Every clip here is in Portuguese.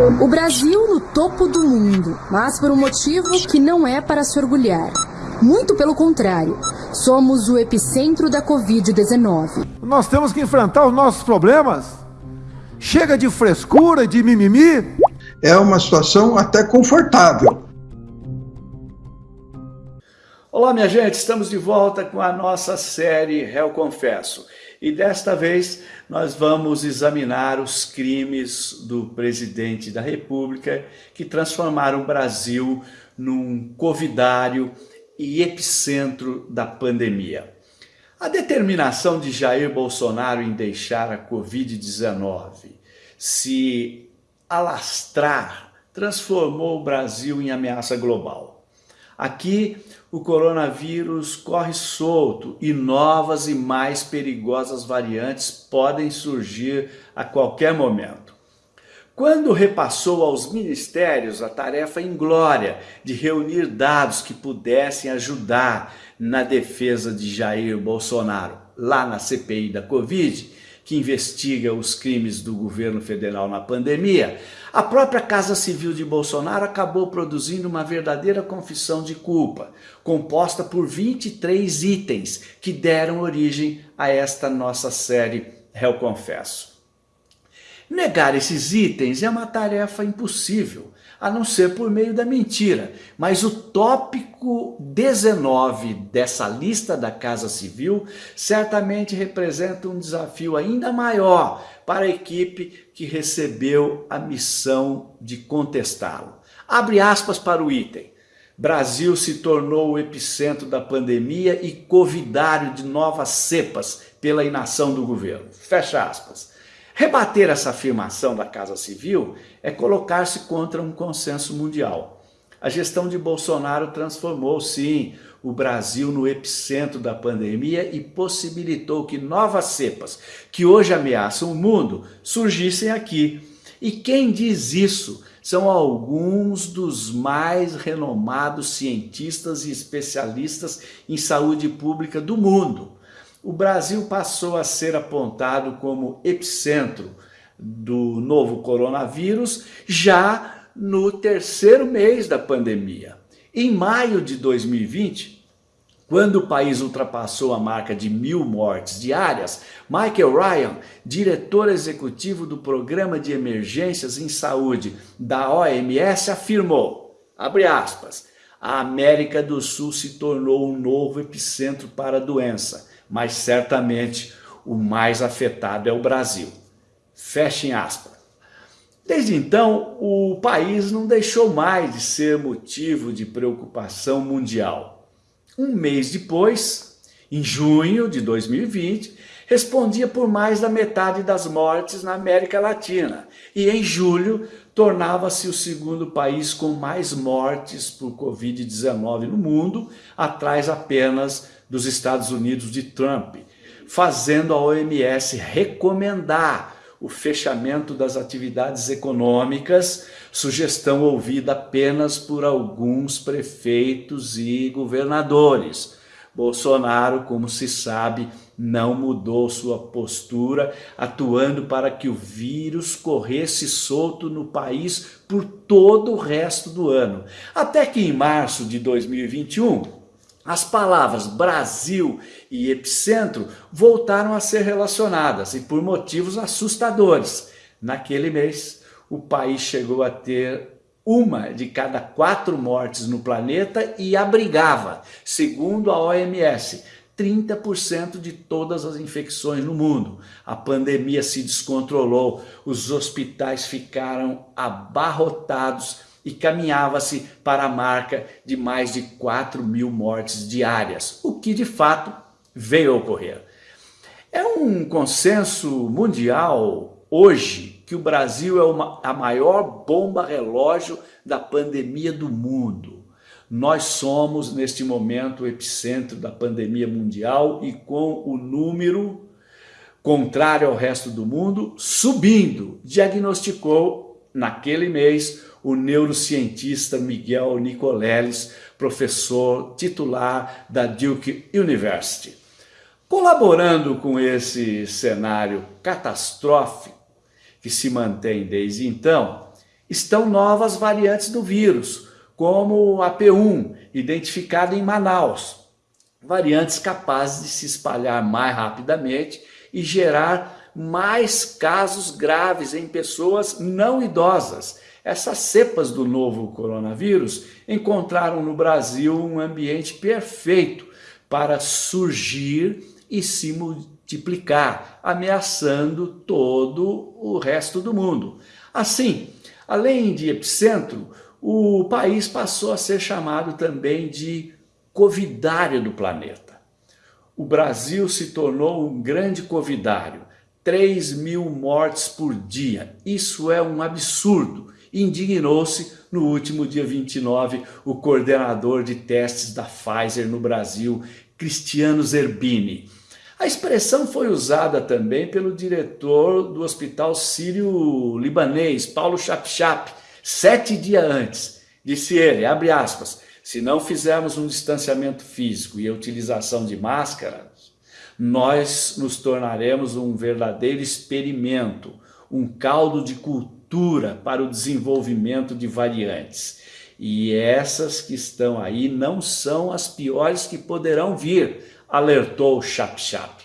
O Brasil no topo do mundo, mas por um motivo que não é para se orgulhar. Muito pelo contrário, somos o epicentro da Covid-19. Nós temos que enfrentar os nossos problemas. Chega de frescura, de mimimi. É uma situação até confortável. Olá, minha gente, estamos de volta com a nossa série Réu Confesso. E desta vez nós vamos examinar os crimes do presidente da República que transformaram o Brasil num covidário e epicentro da pandemia. A determinação de Jair Bolsonaro em deixar a Covid-19 se alastrar transformou o Brasil em ameaça global. Aqui, o coronavírus corre solto e novas e mais perigosas variantes podem surgir a qualquer momento. Quando repassou aos ministérios a tarefa inglória de reunir dados que pudessem ajudar na defesa de Jair Bolsonaro, lá na CPI da Covid, que investiga os crimes do governo federal na pandemia, a própria Casa Civil de Bolsonaro acabou produzindo uma verdadeira confissão de culpa, composta por 23 itens que deram origem a esta nossa série Réu Confesso. Negar esses itens é uma tarefa impossível, a não ser por meio da mentira. Mas o tópico 19 dessa lista da Casa Civil certamente representa um desafio ainda maior para a equipe que recebeu a missão de contestá-lo. Abre aspas para o item. Brasil se tornou o epicentro da pandemia e covidário de novas cepas pela inação do governo. Fecha aspas. Rebater essa afirmação da Casa Civil é colocar-se contra um consenso mundial. A gestão de Bolsonaro transformou, sim, o Brasil no epicentro da pandemia e possibilitou que novas cepas, que hoje ameaçam o mundo, surgissem aqui. E quem diz isso são alguns dos mais renomados cientistas e especialistas em saúde pública do mundo o Brasil passou a ser apontado como epicentro do novo coronavírus já no terceiro mês da pandemia. Em maio de 2020, quando o país ultrapassou a marca de mil mortes diárias, Michael Ryan, diretor executivo do Programa de Emergências em Saúde da OMS, afirmou, abre aspas, a América do Sul se tornou um novo epicentro para a doença mas certamente o mais afetado é o Brasil. Fechem aspas. Desde então, o país não deixou mais de ser motivo de preocupação mundial. Um mês depois, em junho de 2020, respondia por mais da metade das mortes na América Latina e em julho tornava-se o segundo país com mais mortes por Covid-19 no mundo, atrás apenas dos Estados Unidos de Trump, fazendo a OMS recomendar o fechamento das atividades econômicas, sugestão ouvida apenas por alguns prefeitos e governadores. Bolsonaro, como se sabe, não mudou sua postura, atuando para que o vírus corresse solto no país por todo o resto do ano. Até que em março de 2021, as palavras Brasil e epicentro voltaram a ser relacionadas e por motivos assustadores. Naquele mês, o país chegou a ter uma de cada quatro mortes no planeta e abrigava, segundo a OMS, 30% de todas as infecções no mundo. A pandemia se descontrolou, os hospitais ficaram abarrotados e caminhava-se para a marca de mais de 4 mil mortes diárias, o que de fato veio a ocorrer. É um consenso mundial hoje que o Brasil é uma, a maior bomba relógio da pandemia do mundo. Nós somos, neste momento, o epicentro da pandemia mundial e com o número contrário ao resto do mundo subindo, diagnosticou naquele mês o neurocientista Miguel Nicoleles, professor titular da Duke University. Colaborando com esse cenário catastrófico que se mantém desde então, estão novas variantes do vírus, como a P1, identificada em Manaus. Variantes capazes de se espalhar mais rapidamente e gerar mais casos graves em pessoas não idosas. Essas cepas do novo coronavírus encontraram no Brasil um ambiente perfeito para surgir e se multiplicar, ameaçando todo o resto do mundo. Assim, além de epicentro, o país passou a ser chamado também de covidário do planeta. O Brasil se tornou um grande covidário, 3 mil mortes por dia. Isso é um absurdo. Indignou-se no último dia 29 o coordenador de testes da Pfizer no Brasil, Cristiano Zerbini. A expressão foi usada também pelo diretor do Hospital Sírio-Libanês, Paulo Chapchap, sete dias antes. Disse ele, abre aspas, se não fizermos um distanciamento físico e a utilização de máscaras, nós nos tornaremos um verdadeiro experimento, um caldo de cultura para o desenvolvimento de variantes. E essas que estão aí não são as piores que poderão vir, alertou Chap Chap.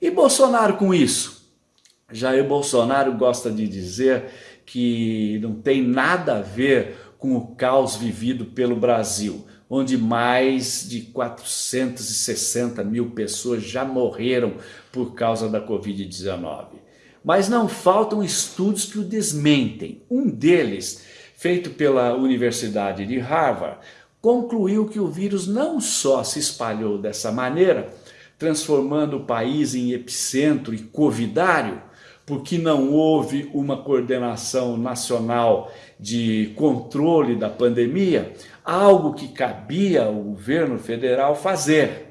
E Bolsonaro com isso? Jair Bolsonaro gosta de dizer que não tem nada a ver com o caos vivido pelo Brasil, onde mais de 460 mil pessoas já morreram por causa da Covid-19. Mas não faltam estudos que o desmentem. Um deles, feito pela Universidade de Harvard, concluiu que o vírus não só se espalhou dessa maneira, transformando o país em epicentro e covidário, porque não houve uma coordenação nacional de controle da pandemia, algo que cabia ao governo federal fazer.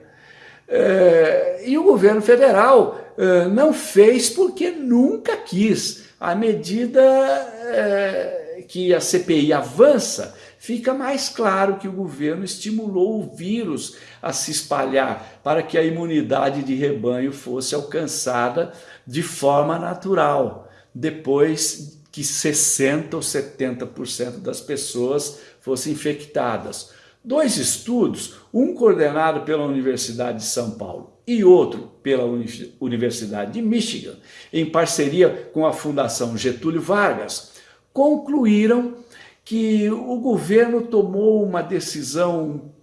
É, e o governo federal é, não fez porque nunca quis. À medida é, que a CPI avança, fica mais claro que o governo estimulou o vírus a se espalhar para que a imunidade de rebanho fosse alcançada de forma natural, depois que 60% ou 70% das pessoas fossem infectadas. Dois estudos, um coordenado pela Universidade de São Paulo e outro pela Universidade de Michigan, em parceria com a Fundação Getúlio Vargas, concluíram que o governo tomou uma decisão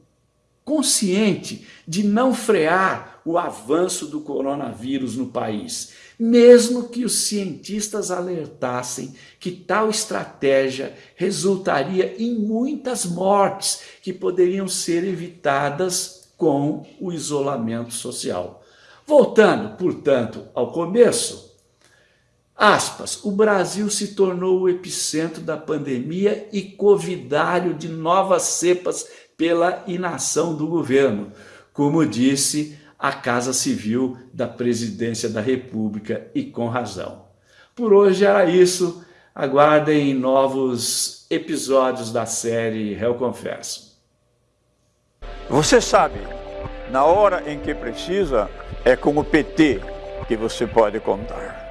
consciente de não frear o avanço do coronavírus no país, mesmo que os cientistas alertassem que tal estratégia resultaria em muitas mortes que poderiam ser evitadas com o isolamento social. Voltando, portanto, ao começo, Aspas, o Brasil se tornou o epicentro da pandemia e covidário de novas cepas pela inação do governo, como disse a Casa Civil da Presidência da República e com razão. Por hoje era isso, aguardem novos episódios da série Réu Confesso. Você sabe, na hora em que precisa, é com o PT que você pode contar.